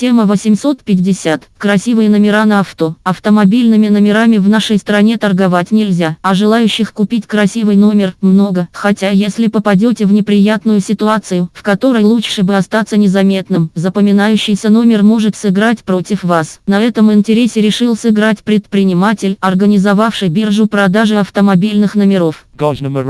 Тема 850. Красивые номера на авто. Автомобильными номерами в нашей стране торговать нельзя, а желающих купить красивый номер много. Хотя если попадете в неприятную ситуацию, в которой лучше бы остаться незаметным, запоминающийся номер может сыграть против вас. На этом интересе решил сыграть предприниматель, организовавший биржу продажи автомобильных номеров. Gosnama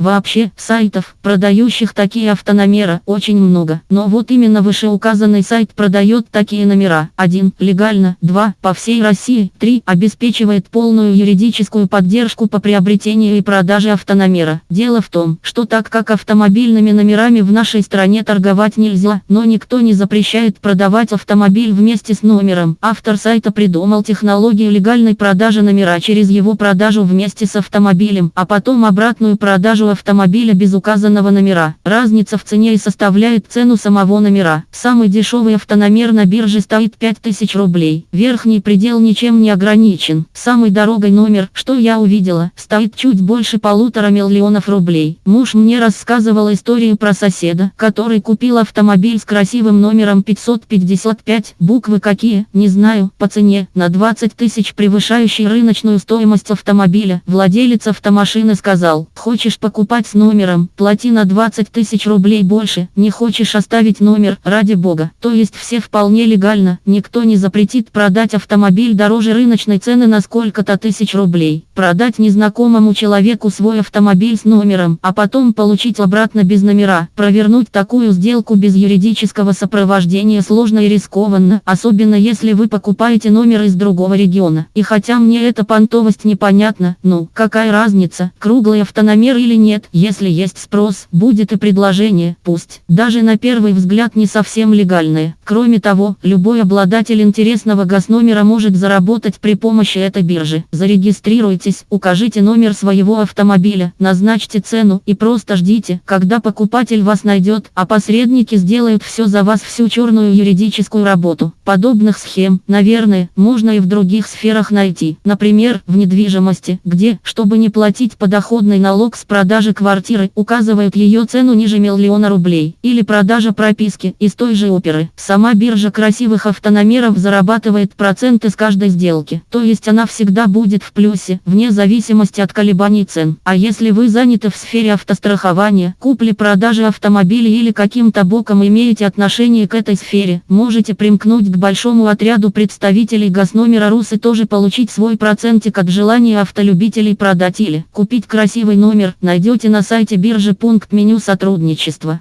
Вообще, сайтов, продающих такие автономера, очень много. Но вот именно вышеуказанный сайт продает такие номера. 1. Легально. 2. По всей России. 3. Обеспечивает полную юридическую поддержку по приобретению и продаже автономера. Дело в том, что так как автомобильными номерами в нашей стране торговать нельзя, но никто не запрещает продавать автомобиль вместе с номером. Автор сайта придумал технологию легальной продажи номера через его продажу вместе с автомобилем, а потом обратную продажу автомобиля без указанного номера. Разница в цене и составляет цену самого номера. Самый дешевый автономер на бирже стоит 5000 рублей. Верхний предел ничем не ограничен. Самый дорогой номер, что я увидела, стоит чуть больше полутора миллионов рублей. Муж мне рассказывал историю про соседа, который купил автомобиль с красивым номером 555. Буквы какие, не знаю, по цене, на 20 тысяч превышающий рыночную стоимость автомобиля. Владелец автомашины сказал, хочешь покупать покупать с номером, плати на 20 тысяч рублей больше, не хочешь оставить номер, ради бога. То есть все вполне легально, никто не запретит продать автомобиль дороже рыночной цены на сколько-то тысяч рублей. Продать незнакомому человеку свой автомобиль с номером, а потом получить обратно без номера. Провернуть такую сделку без юридического сопровождения сложно и рискованно, особенно если вы покупаете номер из другого региона. И хотя мне эта понтовость непонятна, ну, какая разница, круглый автономер или нет, нет, если есть спрос, будет и предложение, пусть, даже на первый взгляд не совсем легальное. Кроме того, любой обладатель интересного госномера может заработать при помощи этой биржи. Зарегистрируйтесь, укажите номер своего автомобиля, назначьте цену и просто ждите, когда покупатель вас найдет, а посредники сделают все за вас всю черную юридическую работу. Подобных схем, наверное, можно и в других сферах найти. Например, в недвижимости, где, чтобы не платить подоходный налог с продажи продажи квартиры указывают ее цену ниже миллиона рублей, или продажа прописки из той же оперы. Сама биржа красивых автономеров зарабатывает проценты с каждой сделки, то есть она всегда будет в плюсе, вне зависимости от колебаний цен. А если вы заняты в сфере автострахования, купли-продажи автомобилей или каким-то боком имеете отношение к этой сфере, можете примкнуть к большому отряду представителей госномера РУС и тоже получить свой процентик от желания автолюбителей продать или купить красивый номер, найдете на сайте биржи пункт меню сотрудничества.